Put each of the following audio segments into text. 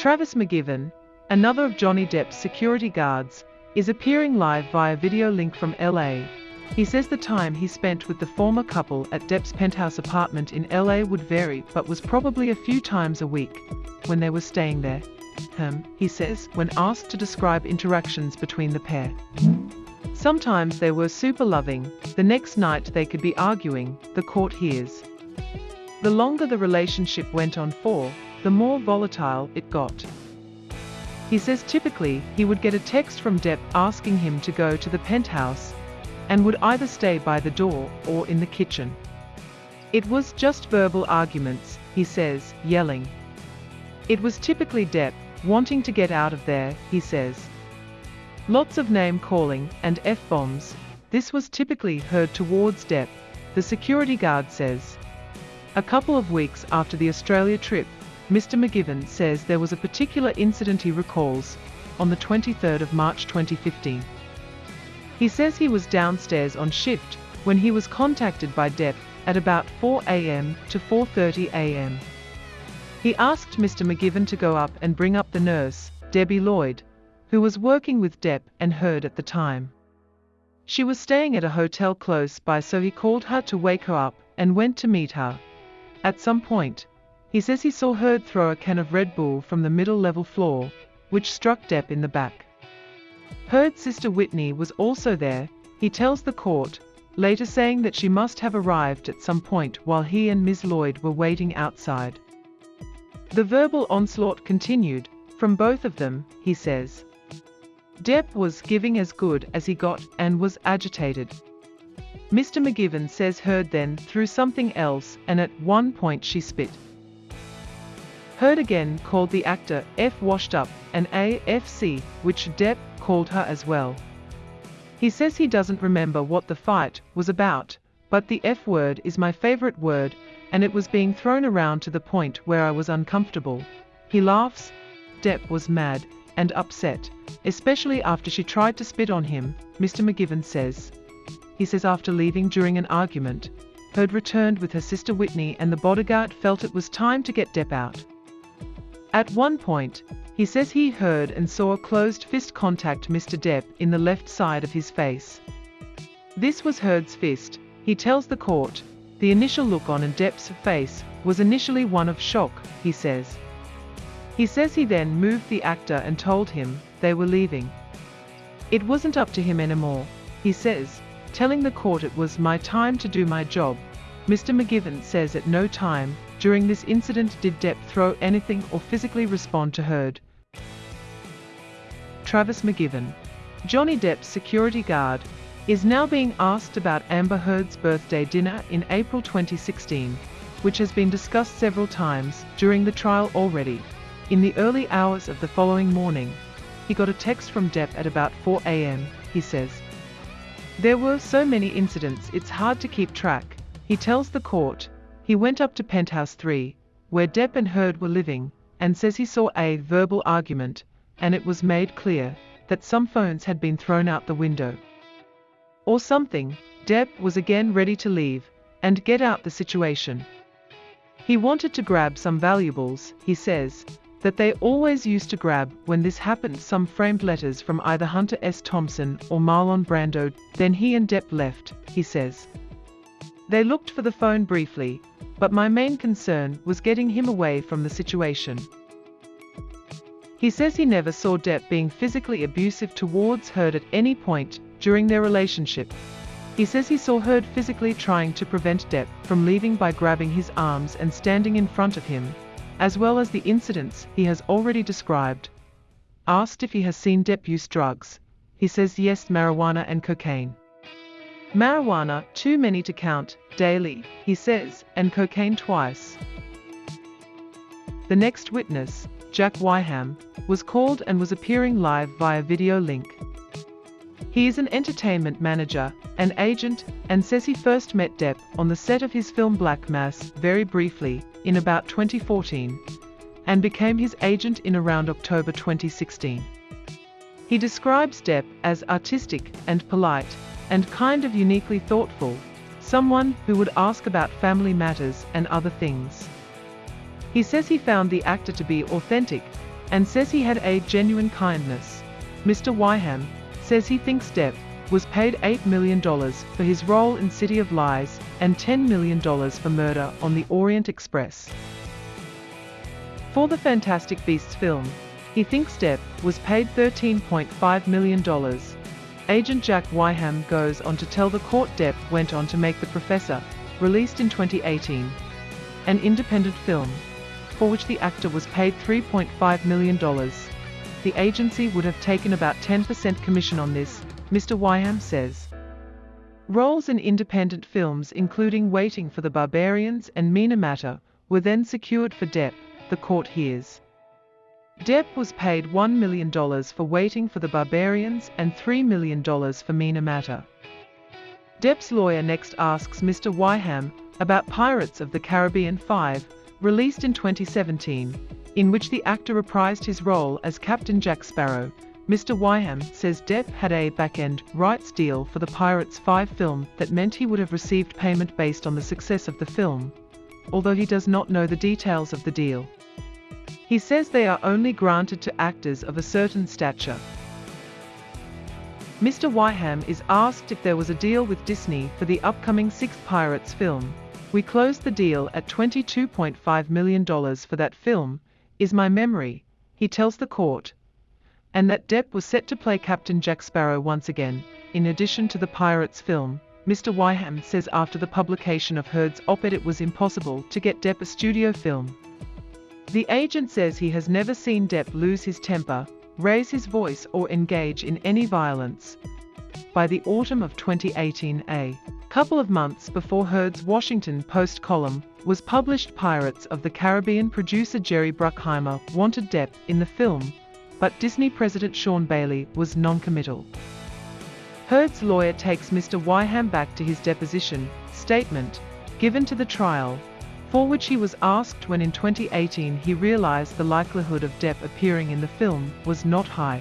Travis McGivern, another of Johnny Depp's security guards, is appearing live via video link from LA. He says the time he spent with the former couple at Depp's penthouse apartment in LA would vary but was probably a few times a week when they were staying there. Him, he says, when asked to describe interactions between the pair. Sometimes they were super loving, the next night they could be arguing, the court hears. The longer the relationship went on for, the more volatile it got. He says typically he would get a text from Depp asking him to go to the penthouse and would either stay by the door or in the kitchen. It was just verbal arguments, he says, yelling. It was typically Depp wanting to get out of there, he says. Lots of name calling and F-bombs. This was typically heard towards Depp, the security guard says. A couple of weeks after the Australia trip, Mr. McGivern says there was a particular incident he recalls on the 23rd of March 2015. He says he was downstairs on shift when he was contacted by Depp at about 4 a.m. to 4.30 a.m. He asked Mr. McGivern to go up and bring up the nurse, Debbie Lloyd, who was working with Depp and Heard at the time. She was staying at a hotel close by so he called her to wake her up and went to meet her. At some point, he says he saw Heard throw a can of Red Bull from the middle level floor, which struck Depp in the back. Heard's sister Whitney was also there, he tells the court, later saying that she must have arrived at some point while he and Ms. Lloyd were waiting outside. The verbal onslaught continued, from both of them, he says. Depp was giving as good as he got and was agitated. Mr. McGivern says Heard then threw something else and at one point she spit. Heard again called the actor F washed up and AFC, which Depp called her as well. He says he doesn't remember what the fight was about, but the F word is my favorite word, and it was being thrown around to the point where I was uncomfortable. He laughs. Depp was mad and upset, especially after she tried to spit on him, Mr. McGivern says. He says after leaving during an argument, Heard returned with her sister Whitney and the bodyguard felt it was time to get Depp out. At one point, he says he heard and saw a closed fist contact Mr. Depp in the left side of his face. This was Heard's fist, he tells the court. The initial look on Depp's face was initially one of shock, he says. He says he then moved the actor and told him they were leaving. It wasn't up to him anymore, he says, telling the court it was my time to do my job. Mr. McGivern says at no time during this incident did Depp throw anything or physically respond to Heard. Travis McGivern, Johnny Depp's security guard, is now being asked about Amber Heard's birthday dinner in April 2016, which has been discussed several times during the trial already. In the early hours of the following morning, he got a text from Depp at about 4 a.m., he says. There were so many incidents it's hard to keep track, he tells the court, he went up to Penthouse 3, where Depp and Heard were living, and says he saw a verbal argument, and it was made clear that some phones had been thrown out the window. Or something, Depp was again ready to leave and get out the situation. He wanted to grab some valuables, he says, that they always used to grab when this happened some framed letters from either Hunter S. Thompson or Marlon Brando, then he and Depp left, he says. They looked for the phone briefly, but my main concern was getting him away from the situation. He says he never saw Depp being physically abusive towards Heard at any point during their relationship. He says he saw Heard physically trying to prevent Depp from leaving by grabbing his arms and standing in front of him, as well as the incidents he has already described. Asked if he has seen Depp use drugs, he says yes marijuana and cocaine. Marijuana, too many to count, daily, he says, and cocaine twice. The next witness, Jack Whigham, was called and was appearing live via video link. He is an entertainment manager, an agent, and says he first met Depp on the set of his film Black Mass very briefly, in about 2014, and became his agent in around October 2016. He describes Depp as artistic and polite, and kind of uniquely thoughtful, someone who would ask about family matters and other things. He says he found the actor to be authentic, and says he had a genuine kindness. Mr. Whigham says he thinks Depp was paid $8 million for his role in City of Lies and $10 million for murder on the Orient Express. For the Fantastic Beasts film, he thinks Depp was paid $13.5 million. Agent Jack Whigham goes on to tell the court Depp went on to make The Professor, released in 2018, an independent film, for which the actor was paid $3.5 million. The agency would have taken about 10% commission on this, Mr. Whigham says. Roles in independent films including Waiting for the Barbarians and Minamata were then secured for Depp, the court hears. Depp was paid $1 million for Waiting for the Barbarians and $3 million for Minamata. Depp's lawyer next asks Mr. Whigham about Pirates of the Caribbean 5, released in 2017, in which the actor reprised his role as Captain Jack Sparrow, Mr. Whigham says Depp had a back-end rights deal for the Pirates 5 film that meant he would have received payment based on the success of the film, although he does not know the details of the deal. He says they are only granted to actors of a certain stature. Mr. Whigham is asked if there was a deal with Disney for the upcoming sixth Pirates film. We closed the deal at $22.5 million for that film, is my memory, he tells the court, and that Depp was set to play Captain Jack Sparrow once again. In addition to the Pirates film, Mr. Whigham says after the publication of Heard's op-ed it was impossible to get Depp a studio film. The agent says he has never seen Depp lose his temper, raise his voice or engage in any violence. By the autumn of 2018 a couple of months before Heard's Washington Post column was published Pirates of the Caribbean producer Jerry Bruckheimer wanted Depp in the film, but Disney President Sean Bailey was non-committal. Heard's lawyer takes Mr. Whigham back to his deposition statement, given to the trial, for which he was asked when in 2018 he realized the likelihood of Depp appearing in the film was not high.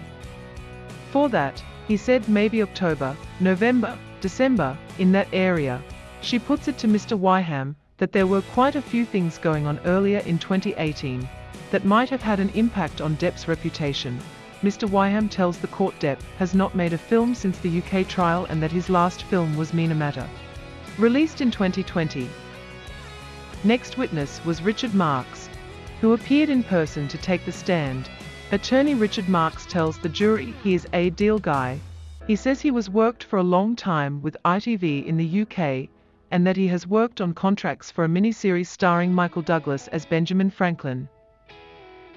For that, he said maybe October, November, December, in that area. She puts it to Mr. Whigham that there were quite a few things going on earlier in 2018, that might have had an impact on Depp's reputation. Mr. Whigham tells the court Depp has not made a film since the UK trial and that his last film was Minamata. Released in 2020. Next witness was Richard Marks, who appeared in person to take the stand. Attorney Richard Marks tells the jury he is a deal guy. He says he was worked for a long time with ITV in the UK and that he has worked on contracts for a miniseries starring Michael Douglas as Benjamin Franklin.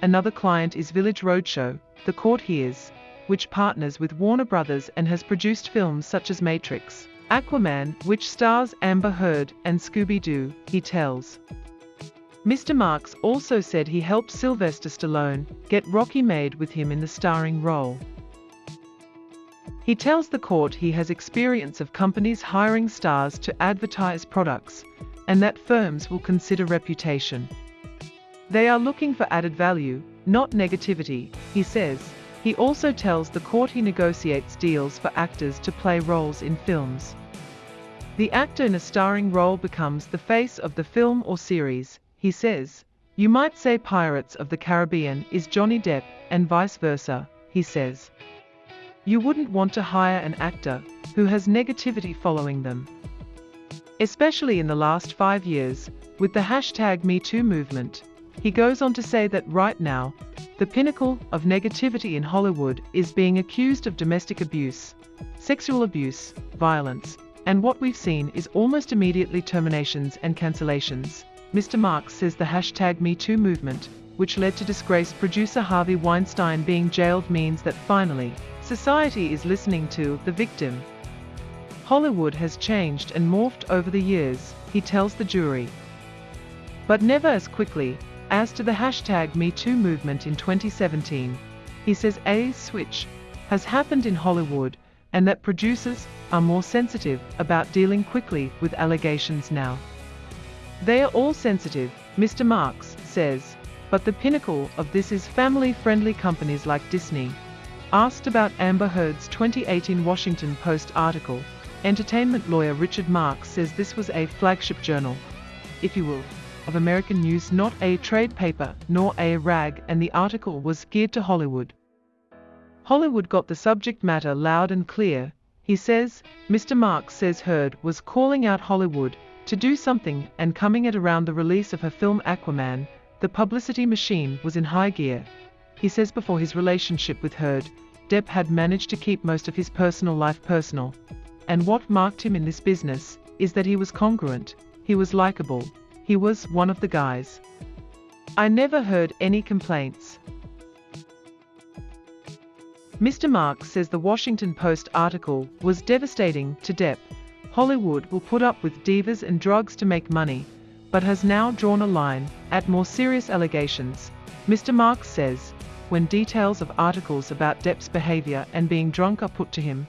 Another client is Village Roadshow, the court hears, which partners with Warner Brothers and has produced films such as Matrix, Aquaman, which stars Amber Heard, and Scooby-Doo, he tells. Mr. Marks also said he helped Sylvester Stallone get Rocky made with him in the starring role. He tells the court he has experience of companies hiring stars to advertise products, and that firms will consider reputation. They are looking for added value, not negativity, he says. He also tells the court he negotiates deals for actors to play roles in films. The actor in a starring role becomes the face of the film or series, he says. You might say Pirates of the Caribbean is Johnny Depp, and vice versa, he says. You wouldn't want to hire an actor who has negativity following them. Especially in the last five years, with the hashtag MeToo movement. He goes on to say that right now, the pinnacle of negativity in Hollywood is being accused of domestic abuse, sexual abuse, violence, and what we've seen is almost immediately terminations and cancellations. Mr. Marks says the hashtag MeToo movement, which led to disgraced producer Harvey Weinstein being jailed means that finally, society is listening to the victim. Hollywood has changed and morphed over the years, he tells the jury. But never as quickly, as to the hashtag MeToo movement in 2017, he says a switch has happened in Hollywood and that producers are more sensitive about dealing quickly with allegations now. They are all sensitive, Mr. Marks says, but the pinnacle of this is family-friendly companies like Disney. Asked about Amber Heard's 2018 Washington Post article, entertainment lawyer Richard Marks says this was a flagship journal, if you will, of American News not a trade paper nor a rag and the article was geared to Hollywood. Hollywood got the subject matter loud and clear, he says, Mr. Marks says Heard was calling out Hollywood to do something and coming at around the release of her film Aquaman, the publicity machine was in high gear. He says before his relationship with Heard, Depp had managed to keep most of his personal life personal. And what marked him in this business is that he was congruent, he was likable, he was one of the guys. I never heard any complaints. Mr. Marks says the Washington Post article was devastating to Depp. Hollywood will put up with divas and drugs to make money, but has now drawn a line at more serious allegations. Mr. Marks says, when details of articles about Depp's behavior and being drunk are put to him,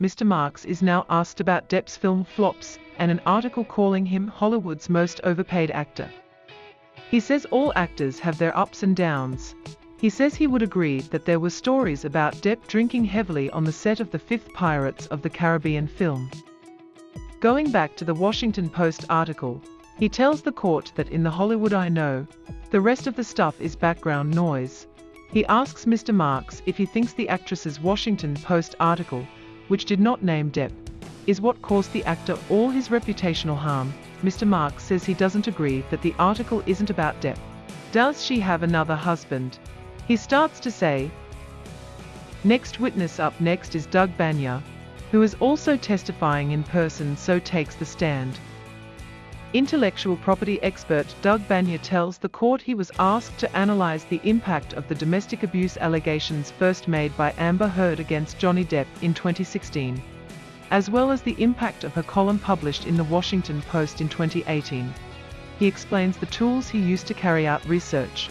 Mr. Marks is now asked about Depp's film flops and an article calling him Hollywood's most overpaid actor. He says all actors have their ups and downs, he says he would agree that there were stories about Depp drinking heavily on the set of the fifth Pirates of the Caribbean film. Going back to the Washington Post article, he tells the court that in the Hollywood I know, the rest of the stuff is background noise. He asks Mr. Marks if he thinks the actress's Washington Post article, which did not name Depp, is what caused the actor all his reputational harm. Mr. Marks says he doesn't agree that the article isn't about Depp. Does she have another husband? He starts to say, Next witness up next is Doug Banyard, who is also testifying in person so takes the stand. Intellectual property expert Doug Banyard tells the court he was asked to analyze the impact of the domestic abuse allegations first made by Amber Heard against Johnny Depp in 2016, as well as the impact of her column published in the Washington Post in 2018. He explains the tools he used to carry out research,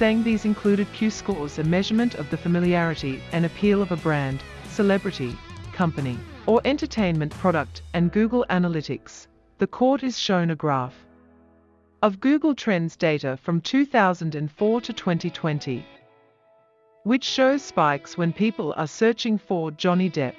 saying these included Q-scores a measurement of the familiarity and appeal of a brand, celebrity, company, or entertainment product, and Google Analytics. The court is shown a graph of Google Trends data from 2004 to 2020, which shows spikes when people are searching for Johnny Depp.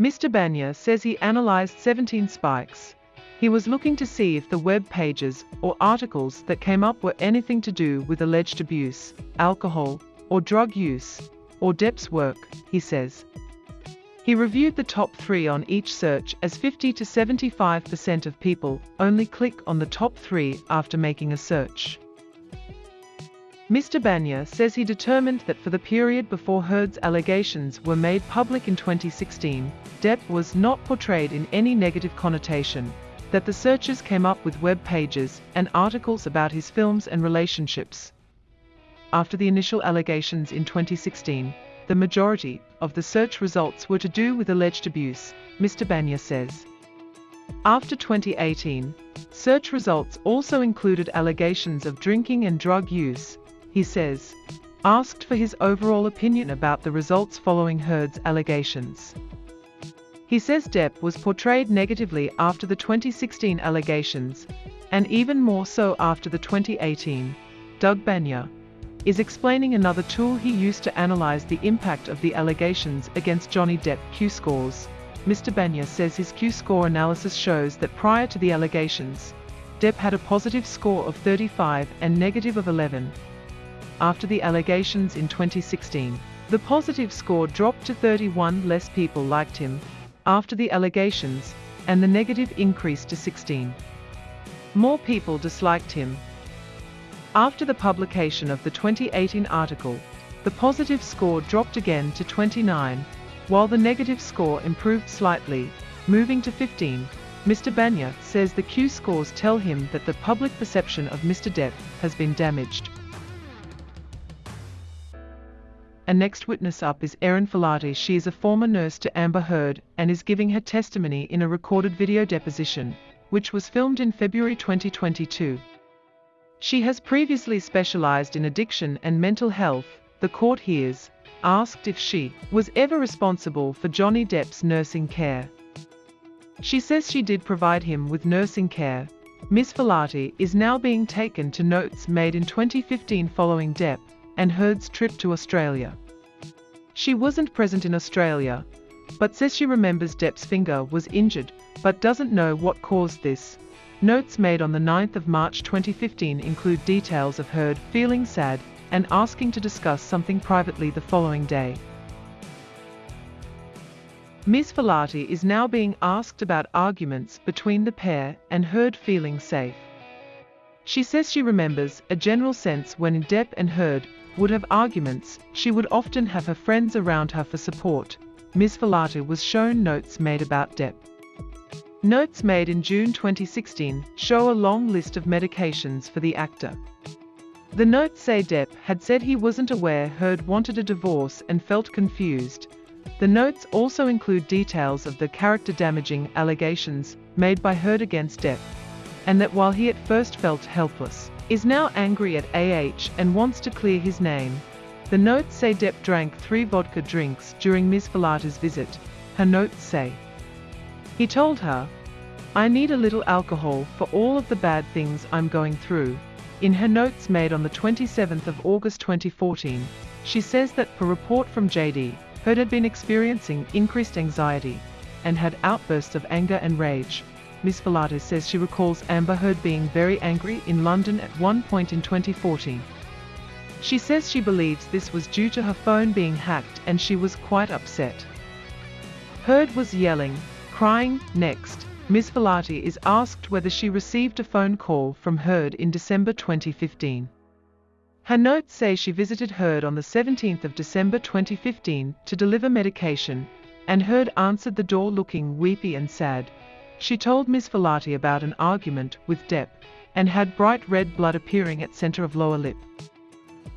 Mr. Banyard says he analyzed 17 spikes, he was looking to see if the web pages or articles that came up were anything to do with alleged abuse, alcohol, or drug use, or Depp's work, he says. He reviewed the top three on each search as 50 to 75% of people only click on the top three after making a search. Mr. Banyard says he determined that for the period before Heard's allegations were made public in 2016, Depp was not portrayed in any negative connotation, that the searchers came up with web pages and articles about his films and relationships. After the initial allegations in 2016, the majority of the search results were to do with alleged abuse, Mr. Banyard says. After 2018, search results also included allegations of drinking and drug use, he says, asked for his overall opinion about the results following Heard's allegations. He says Depp was portrayed negatively after the 2016 allegations, and even more so after the 2018. Doug Banyard is explaining another tool he used to analyze the impact of the allegations against Johnny Depp Q-scores. Mr. Banyard says his Q-score analysis shows that prior to the allegations, Depp had a positive score of 35 and negative of 11. After the allegations in 2016, the positive score dropped to 31 less people liked him, after the allegations, and the negative increased to 16. More people disliked him. After the publication of the 2018 article, the positive score dropped again to 29, while the negative score improved slightly, moving to 15. Mr. Banyard says the Q scores tell him that the public perception of Mr. Depp has been damaged. And next witness up is Erin Falati. She is a former nurse to Amber Heard and is giving her testimony in a recorded video deposition, which was filmed in February 2022. She has previously specialized in addiction and mental health. The court hears, asked if she was ever responsible for Johnny Depp's nursing care. She says she did provide him with nursing care. Ms. Falati is now being taken to notes made in 2015 following Depp and Heard's trip to Australia. She wasn't present in Australia, but says she remembers Depp's finger was injured, but doesn't know what caused this. Notes made on the 9th of March 2015 include details of Heard feeling sad and asking to discuss something privately the following day. Ms. Falati is now being asked about arguments between the pair and Heard feeling safe. She says she remembers a general sense when Depp and Heard would have arguments, she would often have her friends around her for support. Ms. Falati was shown notes made about Depp. Notes made in June 2016 show a long list of medications for the actor. The notes say Depp had said he wasn't aware Heard wanted a divorce and felt confused. The notes also include details of the character-damaging allegations made by Heard against Depp and that while he at first felt helpless, is now angry at AH and wants to clear his name. The notes say Depp drank three vodka drinks during Ms. Falati's visit. Her notes say, He told her, I need a little alcohol for all of the bad things I'm going through. In her notes made on the 27th of August 2014, she says that per report from JD, Heard had been experiencing increased anxiety and had outbursts of anger and rage. Ms. Falati says she recalls Amber Heard being very angry in London at one point in 2014. She says she believes this was due to her phone being hacked and she was quite upset. Heard was yelling, crying, next. Ms. Falati is asked whether she received a phone call from Heard in December 2015. Her notes say she visited Heard on the 17th of December 2015 to deliver medication, and Heard answered the door looking weepy and sad. She told Ms. Falati about an argument with Depp and had bright red blood appearing at center of lower lip.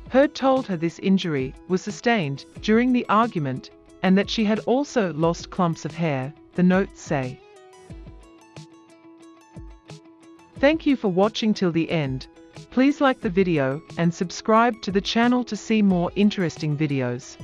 Heard told her this injury was sustained during the argument and that she had also lost clumps of hair, the notes say. Thank you for watching till the end. Please like the video and subscribe to the channel to see more interesting videos.